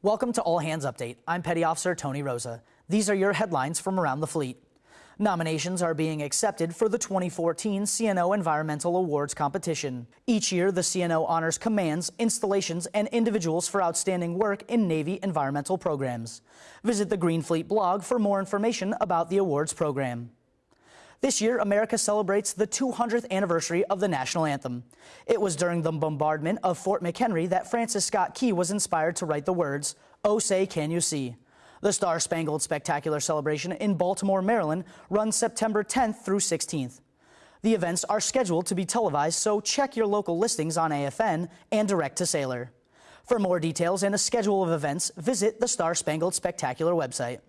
Welcome to All Hands Update. I'm Petty Officer Tony Rosa. These are your headlines from around the fleet. Nominations are being accepted for the 2014 CNO Environmental Awards competition. Each year, the CNO honors commands, installations, and individuals for outstanding work in Navy environmental programs. Visit the Green Fleet blog for more information about the awards program. This year, America celebrates the 200th anniversary of the national anthem. It was during the bombardment of Fort McHenry that Francis Scott Key was inspired to write the words, Oh say can you see. The Star Spangled Spectacular celebration in Baltimore, Maryland runs September 10th through 16th. The events are scheduled to be televised, so check your local listings on AFN and direct to Sailor. For more details and a schedule of events, visit the Star Spangled Spectacular website.